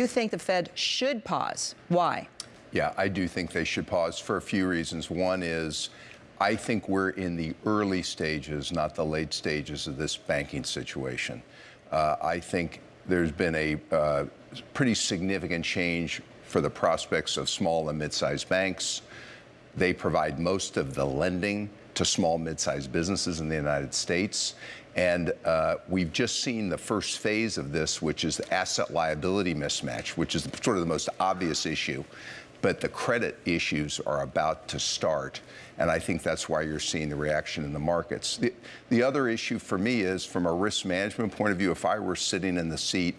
You think the Fed should pause. Why? Yeah, I do think they should pause for a few reasons. One is I think we're in the early stages, not the late stages of this banking situation. Uh, I think there's been a uh, pretty significant change for the prospects of small and mid-sized banks. They provide most of the lending to small, mid-sized businesses in the United States. And uh, we've just seen the first phase of this, which is the asset liability mismatch, which is sort of the most obvious issue. But the credit issues are about to start. And I think that's why you're seeing the reaction in the markets. The, the other issue for me is from a risk management point of view, if I were sitting in the seat,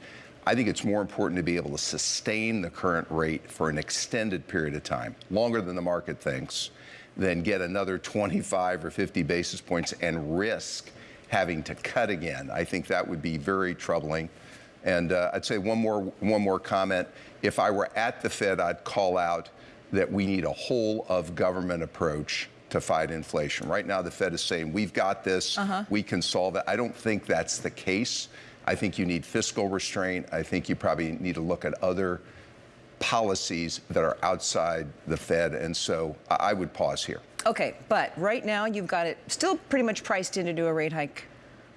I think it's more important to be able to sustain the current rate for an extended period of time, longer than the market thinks, than get another 25 or 50 basis points and risk having to cut again. I think that would be very troubling. And uh, I'd say one more, one more comment. If I were at the Fed, I'd call out that we need a whole of government approach to fight inflation. Right now, the Fed is saying, we've got this, uh -huh. we can solve it. I don't think that's the case. I think you need fiscal restraint. I think you probably need to look at other policies that are outside the Fed. And so I would pause here. Okay, but right now you've got it still pretty much priced in to do a rate hike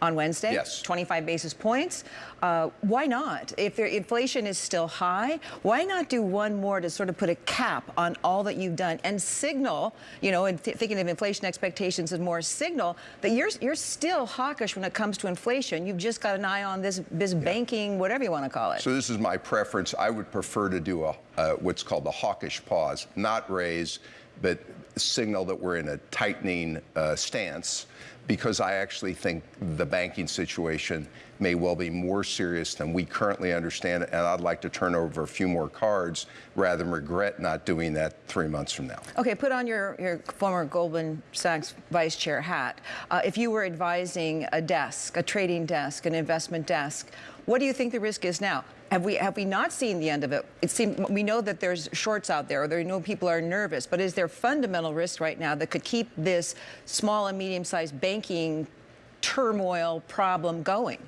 on Wednesday. Yes. 25 basis points. Uh, why not? If the inflation is still high, why not do one more to sort of put a cap on all that you've done and signal, you know, and th thinking of inflation expectations as more signal that you're you're still hawkish when it comes to inflation. You've just got an eye on this this yeah. banking, whatever you want to call it. So this is my preference. I would prefer to do a uh, what's called the hawkish pause, not raise, but signal that we're in a tightening uh, stance because I actually think the banking situation may well be more serious than we currently understand and I'd like to turn over a few more cards rather than regret not doing that three months from now. Okay, put on your, your former Goldman Sachs vice chair hat. Uh, if you were advising a desk, a trading desk, an investment desk, what do you think the risk is now? Have we have we not seen the end of it? It seems we know that there's shorts out there, or there know people are nervous. But is there fundamental risk right now that could keep this small and medium-sized banking turmoil problem going?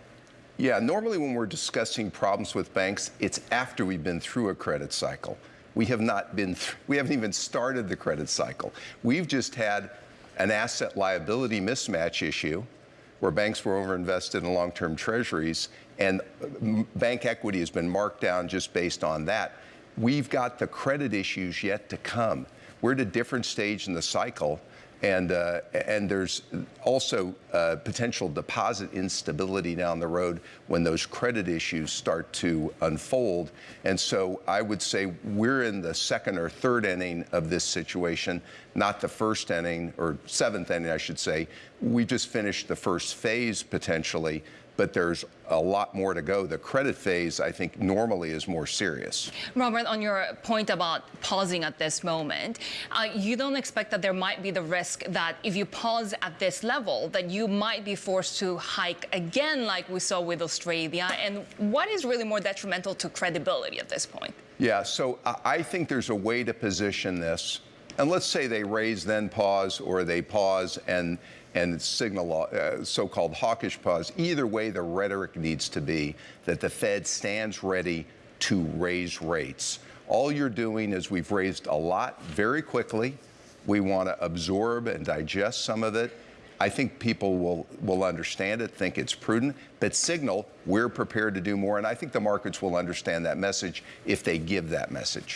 Yeah, normally when we're discussing problems with banks, it's after we've been through a credit cycle. We have not been, we haven't even started the credit cycle. We've just had an asset liability mismatch issue where banks were overinvested in long-term treasuries and bank equity has been marked down just based on that. We've got the credit issues yet to come. We're at a different stage in the cycle and, uh, and there's also uh, potential deposit instability down the road when those credit issues start to unfold. And so I would say we're in the second or third inning of this situation, not the first inning or seventh inning, I should say. We just finished the first phase potentially but there's a lot more to go. The credit phase, I think, normally is more serious. Robert, on your point about pausing at this moment, uh, you don't expect that there might be the risk that if you pause at this level, that you might be forced to hike again like we saw with Australia? And what is really more detrimental to credibility at this point? Yeah, so I think there's a way to position this and let's say they raise, then pause, or they pause and and signal uh, so-called hawkish pause. Either way, the rhetoric needs to be that the Fed stands ready to raise rates. All you're doing is we've raised a lot very quickly. We want to absorb and digest some of it. I think people will, will understand it, think it's prudent, but signal we're prepared to do more. And I think the markets will understand that message if they give that message.